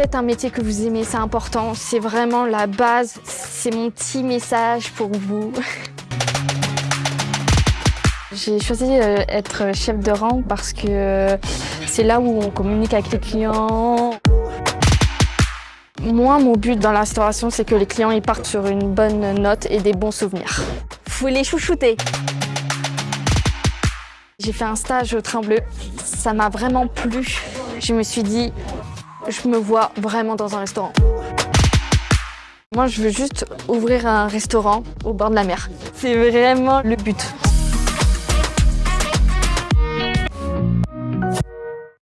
Faites un métier que vous aimez, c'est important. C'est vraiment la base. C'est mon petit message pour vous. J'ai choisi euh, être chef de rang parce que euh, c'est là où on communique avec les clients. Moi, mon but dans la restauration, c'est que les clients ils partent sur une bonne note et des bons souvenirs. Faut les chouchouter. J'ai fait un stage au Train Bleu. Ça m'a vraiment plu. Je me suis dit, je me vois vraiment dans un restaurant. Moi, je veux juste ouvrir un restaurant au bord de la mer. C'est vraiment le but.